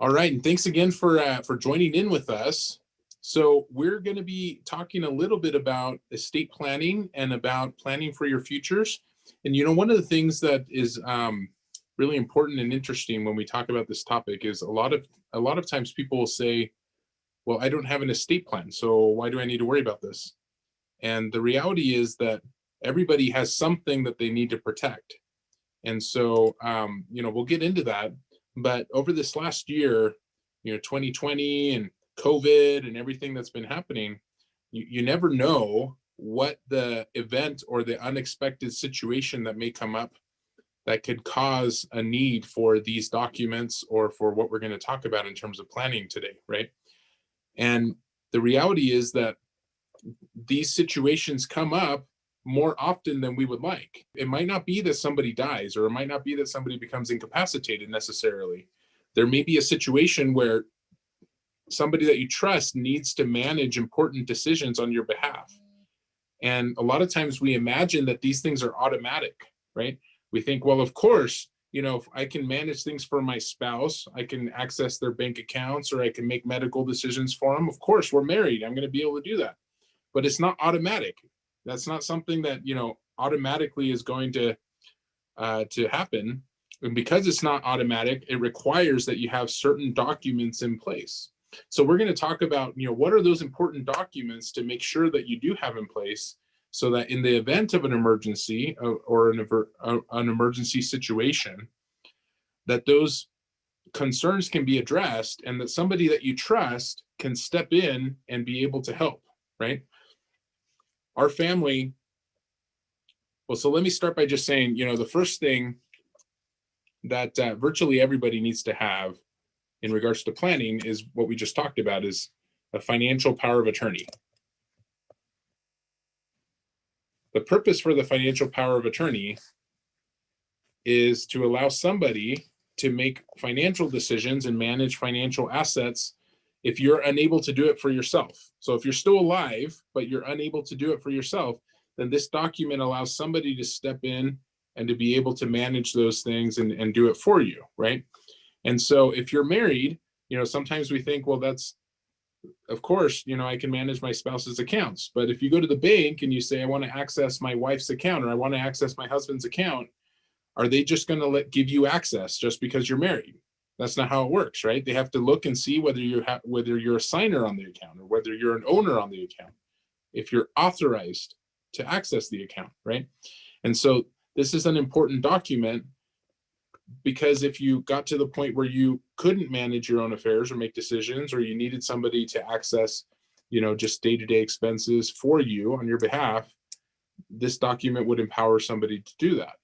All right, and thanks again for uh, for joining in with us. So we're going to be talking a little bit about estate planning and about planning for your futures. And you know, one of the things that is um, really important and interesting when we talk about this topic is a lot of a lot of times people will say, "Well, I don't have an estate plan, so why do I need to worry about this?" And the reality is that everybody has something that they need to protect. And so, um, you know, we'll get into that but over this last year, you know, 2020 and COVID and everything that's been happening, you, you never know what the event or the unexpected situation that may come up that could cause a need for these documents or for what we're going to talk about in terms of planning today, right? And the reality is that these situations come up more often than we would like. It might not be that somebody dies or it might not be that somebody becomes incapacitated necessarily. There may be a situation where somebody that you trust needs to manage important decisions on your behalf. And a lot of times we imagine that these things are automatic, right? We think, well, of course, you know, if I can manage things for my spouse, I can access their bank accounts or I can make medical decisions for them. Of course, we're married. I'm going to be able to do that. But it's not automatic. That's not something that, you know, automatically is going to, uh, to happen. And because it's not automatic, it requires that you have certain documents in place. So we're going to talk about, you know, what are those important documents to make sure that you do have in place so that in the event of an emergency uh, or an, uh, an emergency situation, that those concerns can be addressed and that somebody that you trust can step in and be able to help, right? Our family, well, so let me start by just saying, you know, the first thing that uh, virtually everybody needs to have in regards to planning is what we just talked about is a financial power of attorney. The purpose for the financial power of attorney is to allow somebody to make financial decisions and manage financial assets if you're unable to do it for yourself. So if you're still alive, but you're unable to do it for yourself, then this document allows somebody to step in and to be able to manage those things and, and do it for you, right? And so if you're married, you know, sometimes we think, well, that's, of course, you know, I can manage my spouse's accounts. But if you go to the bank and you say, I want to access my wife's account or I want to access my husband's account, are they just going to let give you access just because you're married? That's not how it works, right? They have to look and see whether you have whether you're a signer on the account or whether you're an owner on the account, if you're authorized to access the account, right? And so this is an important document because if you got to the point where you couldn't manage your own affairs or make decisions or you needed somebody to access you know just day-to-day -day expenses for you on your behalf this document would empower somebody to do that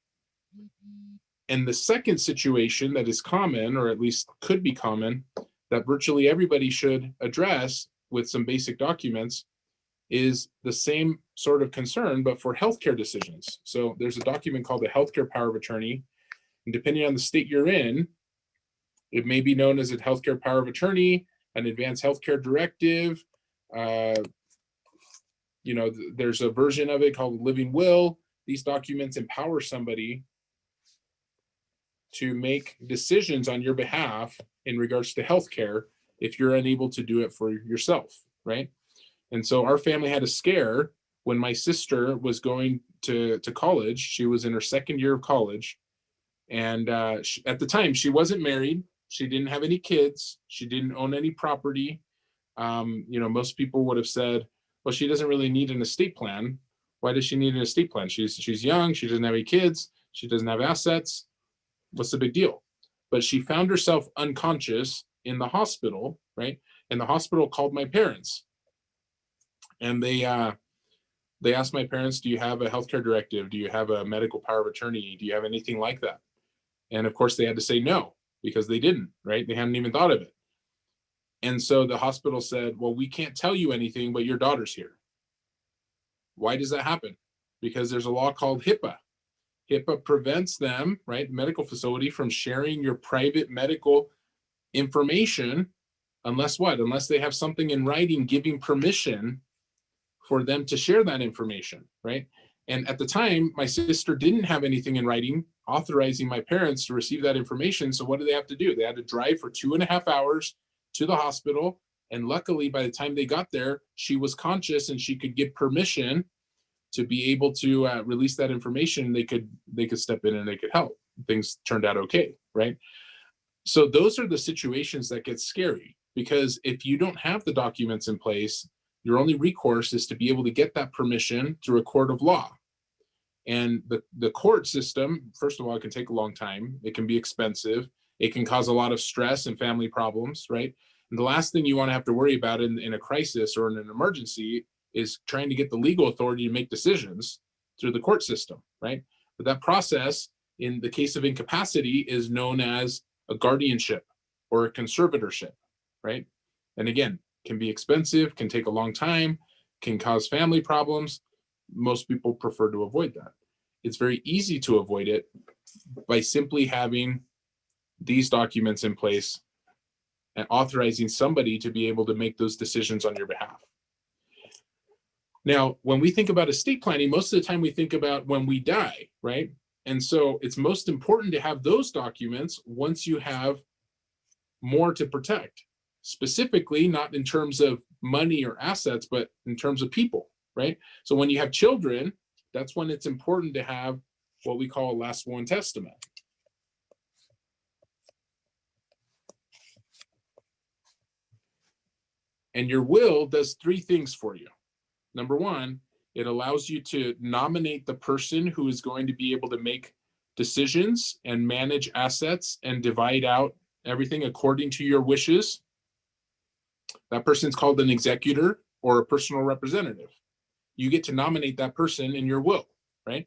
and the second situation that is common, or at least could be common, that virtually everybody should address with some basic documents is the same sort of concern, but for healthcare decisions. So there's a document called the Healthcare Power of Attorney. And depending on the state you're in, it may be known as a Healthcare Power of Attorney, an Advanced Healthcare Directive. Uh, you know, there's a version of it called Living Will. These documents empower somebody to make decisions on your behalf in regards to healthcare if you're unable to do it for yourself, right? And so our family had a scare when my sister was going to, to college. She was in her second year of college. And uh, she, at the time, she wasn't married. She didn't have any kids. She didn't own any property. Um, you know, most people would have said, well, she doesn't really need an estate plan. Why does she need an estate plan? She's, she's young. She doesn't have any kids. She doesn't have assets what's the big deal? But she found herself unconscious in the hospital, right? And the hospital called my parents. And they uh, they asked my parents, do you have a healthcare directive? Do you have a medical power of attorney? Do you have anything like that? And of course they had to say no, because they didn't, right? They hadn't even thought of it. And so the hospital said, well, we can't tell you anything, but your daughter's here. Why does that happen? Because there's a law called HIPAA, HIPAA prevents them, right, medical facility from sharing your private medical information unless what? Unless they have something in writing giving permission for them to share that information, right? And at the time, my sister didn't have anything in writing authorizing my parents to receive that information. So what do they have to do? They had to drive for two and a half hours to the hospital. And luckily, by the time they got there, she was conscious and she could get permission to be able to uh, release that information. They could they could step in and they could help. Things turned out okay, right? So those are the situations that get scary because if you don't have the documents in place, your only recourse is to be able to get that permission through a court of law. And the, the court system, first of all, it can take a long time. It can be expensive. It can cause a lot of stress and family problems, right? And the last thing you want to have to worry about in, in a crisis or in an emergency is trying to get the legal authority to make decisions through the court system, right? But that process, in the case of incapacity, is known as a guardianship or a conservatorship, right? And again, can be expensive, can take a long time, can cause family problems. Most people prefer to avoid that. It's very easy to avoid it by simply having these documents in place and authorizing somebody to be able to make those decisions on your behalf. Now, when we think about estate planning, most of the time we think about when we die, right? And so it's most important to have those documents once you have more to protect specifically not in terms of money or assets, but in terms of people, right? So when you have children, that's when it's important to have what we call a last will and testament. And your will does three things for you. Number one, it allows you to nominate the person who is going to be able to make decisions and manage assets and divide out everything according to your wishes that person's called an executor or a personal representative. You get to nominate that person in your will, right?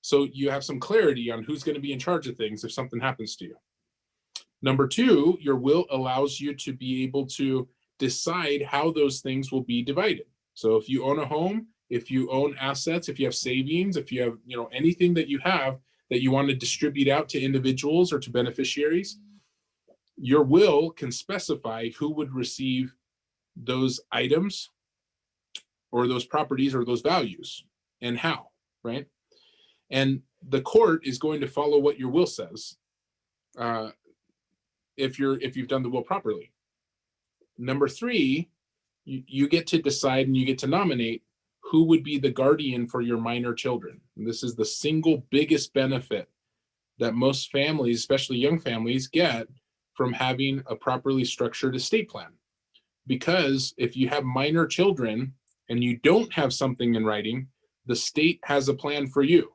So you have some clarity on who's going to be in charge of things if something happens to you. Number two, your will allows you to be able to decide how those things will be divided. So if you own a home, if you own assets, if you have savings, if you have you know anything that you have that you want to distribute out to individuals or to beneficiaries, your will can specify who would receive those items or those properties or those values and how, right? And the court is going to follow what your will says uh, if you're if you've done the will properly. Number three, you, you get to decide and you get to nominate who would be the guardian for your minor children. And this is the single biggest benefit that most families, especially young families, get from having a properly structured estate plan because if you have minor children and you don't have something in writing, the state has a plan for you.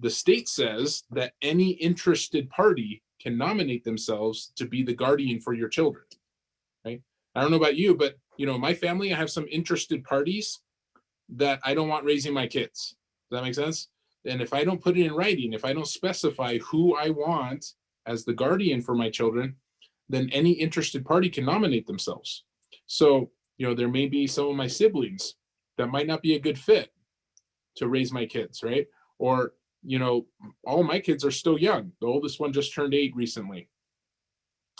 The state says that any interested party can nominate themselves to be the guardian for your children, right? I don't know about you, but you know, my family, I have some interested parties that I don't want raising my kids. Does that make sense? And if I don't put it in writing, if I don't specify who I want as the guardian for my children, then any interested party can nominate themselves. So, you know, there may be some of my siblings that might not be a good fit to raise my kids, right? Or, you know, all my kids are still young. The oldest one just turned eight recently.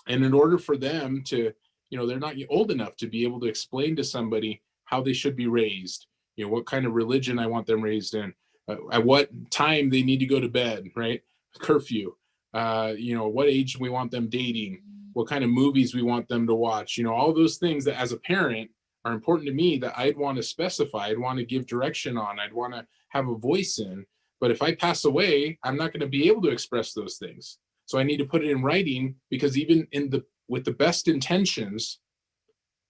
And in order for them to, you know, they're not old enough to be able to explain to somebody how they should be raised, you know, what kind of religion I want them raised in, uh, at what time they need to go to bed, right? Curfew, uh, you know, what age we want them dating, what kind of movies we want them to watch, you know, all those things that as a parent are important to me that I'd want to specify, I'd want to give direction on, I'd want to have a voice in. But if I pass away, I'm not going to be able to express those things. So I need to put it in writing because even in the with the best intentions,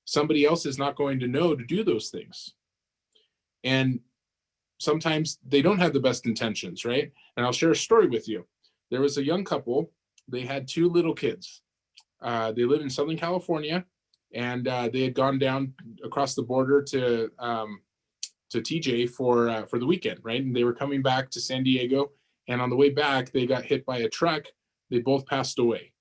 somebody else is not going to know to do those things. And sometimes they don't have the best intentions, right? And I'll share a story with you. There was a young couple, they had two little kids. Uh, they live in Southern California, and uh, they had gone down across the border to um, to TJ for uh, for the weekend, right? And they were coming back to San Diego, and on the way back, they got hit by a truck. They both passed away.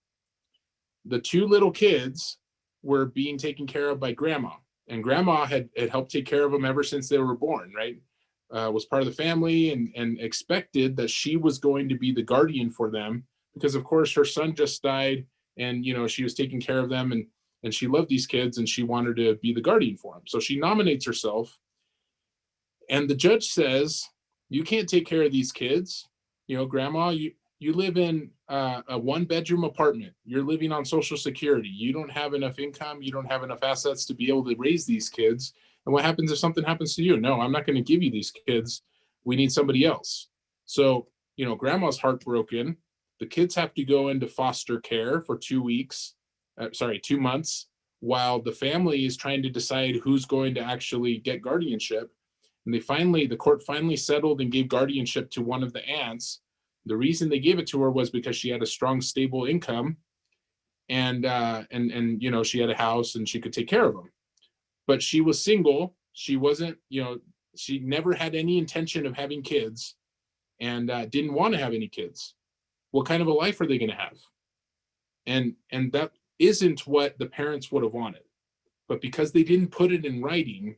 The two little kids were being taken care of by grandma, and grandma had, had helped take care of them ever since they were born, right? Uh, was part of the family and, and expected that she was going to be the guardian for them because of course her son just died and you know she was taking care of them and and she loved these kids and she wanted to be the guardian for them. So she nominates herself. And the judge says you can't take care of these kids. You know grandma you you live in uh, a one bedroom apartment, you're living on social security, you don't have enough income, you don't have enough assets to be able to raise these kids. And what happens if something happens to you? No, I'm not going to give you these kids. We need somebody else. So, you know, grandma's heartbroken. The kids have to go into foster care for two weeks, uh, sorry, two months, while the family is trying to decide who's going to actually get guardianship. And they finally, the court finally settled and gave guardianship to one of the aunts the reason they gave it to her was because she had a strong, stable income and, uh, and, and, you know, she had a house and she could take care of them. But she was single. She wasn't, you know, she never had any intention of having kids and uh, didn't want to have any kids. What kind of a life are they going to have? And, and that isn't what the parents would have wanted. But because they didn't put it in writing,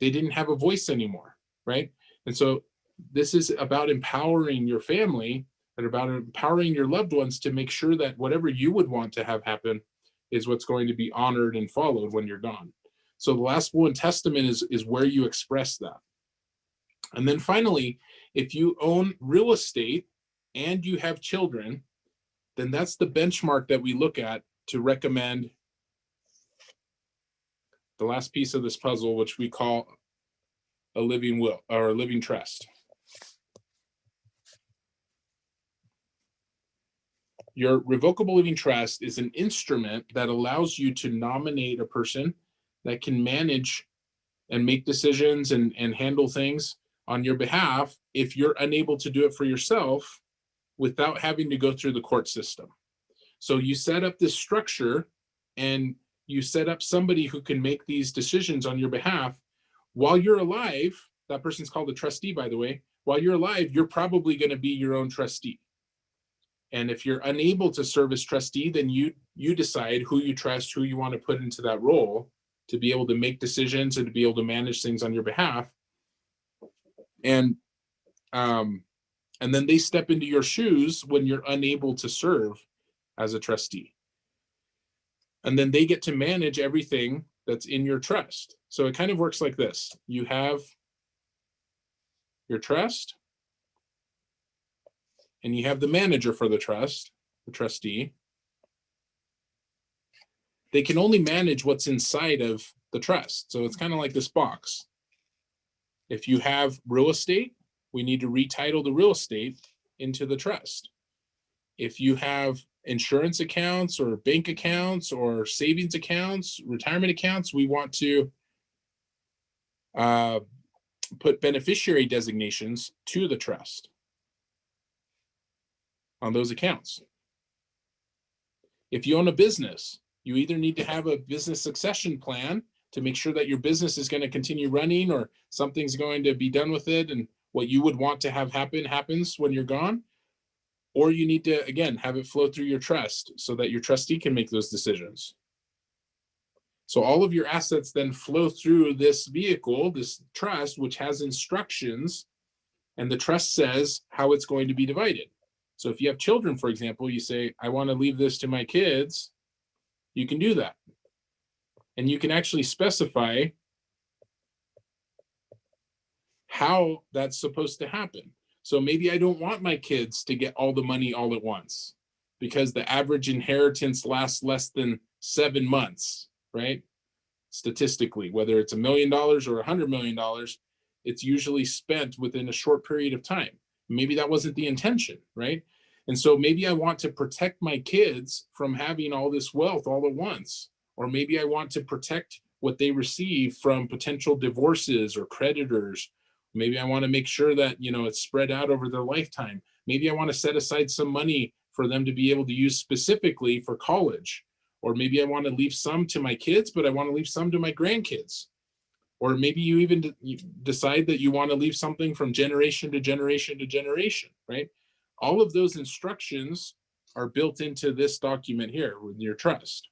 they didn't have a voice anymore, right? And so this is about empowering your family and about empowering your loved ones to make sure that whatever you would want to have happen is what's going to be honored and followed when you're gone. So the last will and testament is, is where you express that. And then finally, if you own real estate and you have children, then that's the benchmark that we look at to recommend the last piece of this puzzle, which we call a living will or a living trust. Your revocable living trust is an instrument that allows you to nominate a person that can manage and make decisions and, and handle things on your behalf if you're unable to do it for yourself without having to go through the court system. So you set up this structure and you set up somebody who can make these decisions on your behalf while you're alive. That person's called a trustee, by the way. While you're alive, you're probably going to be your own trustee. And if you're unable to serve as trustee, then you you decide who you trust, who you want to put into that role to be able to make decisions and to be able to manage things on your behalf. And um, and then they step into your shoes when you're unable to serve as a trustee. And then they get to manage everything that's in your trust. So it kind of works like this. You have your trust, and you have the manager for the trust, the trustee, they can only manage what's inside of the trust. So it's kind of like this box. If you have real estate, we need to retitle the real estate into the trust. If you have insurance accounts or bank accounts or savings accounts, retirement accounts, we want to uh, put beneficiary designations to the trust on those accounts. If you own a business, you either need to have a business succession plan to make sure that your business is going to continue running or something's going to be done with it and what you would want to have happen happens when you're gone. Or you need to, again, have it flow through your trust so that your trustee can make those decisions. So all of your assets then flow through this vehicle, this trust, which has instructions, and the trust says how it's going to be divided. So if you have children, for example, you say, I want to leave this to my kids, you can do that. And you can actually specify how that's supposed to happen. So maybe I don't want my kids to get all the money all at once because the average inheritance lasts less than seven months, right? Statistically, whether it's a million dollars or a hundred million dollars, it's usually spent within a short period of time maybe that wasn't the intention, right? And so maybe I want to protect my kids from having all this wealth all at once. Or maybe I want to protect what they receive from potential divorces or creditors. Maybe I want to make sure that, you know, it's spread out over their lifetime. Maybe I want to set aside some money for them to be able to use specifically for college. Or maybe I want to leave some to my kids, but I want to leave some to my grandkids or maybe you even decide that you want to leave something from generation to generation to generation, right? All of those instructions are built into this document here with your trust.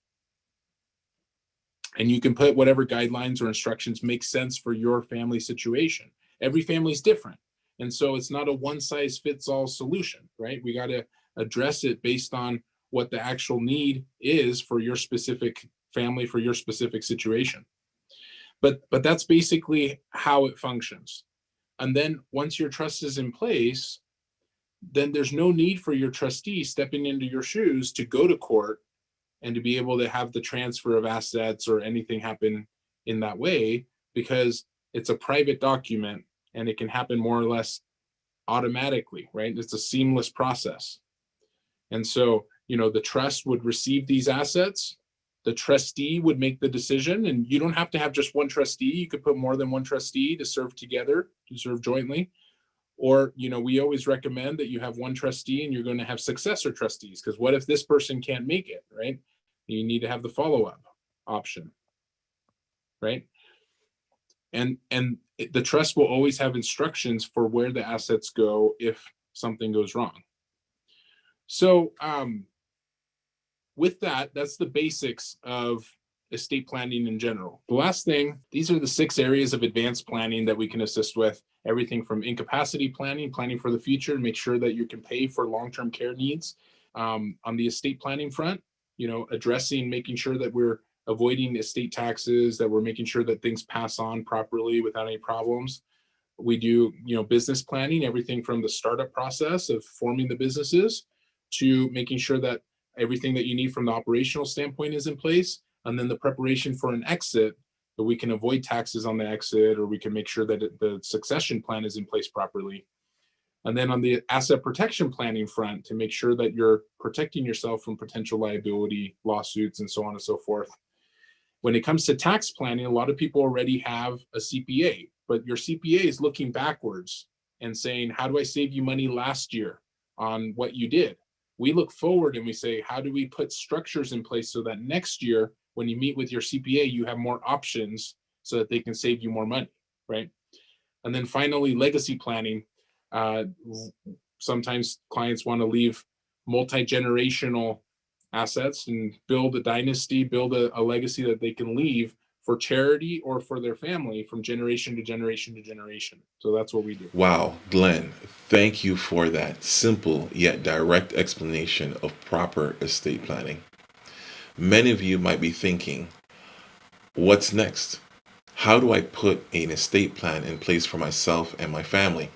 And you can put whatever guidelines or instructions make sense for your family situation. Every family is different. And so it's not a one size fits all solution, right? We got to address it based on what the actual need is for your specific family, for your specific situation. But, but that's basically how it functions. And then once your trust is in place, then there's no need for your trustee stepping into your shoes to go to court and to be able to have the transfer of assets or anything happen in that way because it's a private document and it can happen more or less automatically, right? It's a seamless process. And so, you know, the trust would receive these assets, the trustee would make the decision, and you don't have to have just one trustee. You could put more than one trustee to serve together, to serve jointly. Or, you know, we always recommend that you have one trustee and you're going to have successor trustees because what if this person can't make it, right? You need to have the follow-up option, right? And and the trust will always have instructions for where the assets go if something goes wrong. So um, with that, that's the basics of estate planning in general. The last thing, these are the six areas of advanced planning that we can assist with. Everything from incapacity planning, planning for the future, make sure that you can pay for long-term care needs. Um, on the estate planning front, you know, addressing, making sure that we're avoiding estate taxes, that we're making sure that things pass on properly without any problems. We do, you know, business planning, everything from the startup process of forming the businesses to making sure that everything that you need from the operational standpoint is in place. And then the preparation for an exit, that we can avoid taxes on the exit, or we can make sure that it- the succession plan is in place properly. And then on the asset protection planning front, to make sure that you're protecting yourself from potential liability, lawsuits, and so on and so forth. When it comes to tax planning, a lot of people already have a CPA, but your CPA is looking backwards and saying, how do I save you money last year on what you did? We look forward and we say, how do we put structures in place so that next year, when you meet with your CPA, you have more options so that they can save you more money, right? And then finally, legacy planning. Uh, sometimes clients want to leave multi-generational assets and build a dynasty, build a, a legacy that they can leave for charity or for their family from generation to generation to generation. So that's what we do. Wow, Glenn, thank you for that simple yet direct explanation of proper estate planning. Many of you might be thinking, what's next? How do I put an estate plan in place for myself and my family?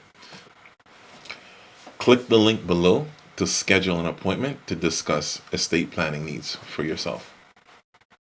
Click the link below to schedule an appointment to discuss estate planning needs for yourself.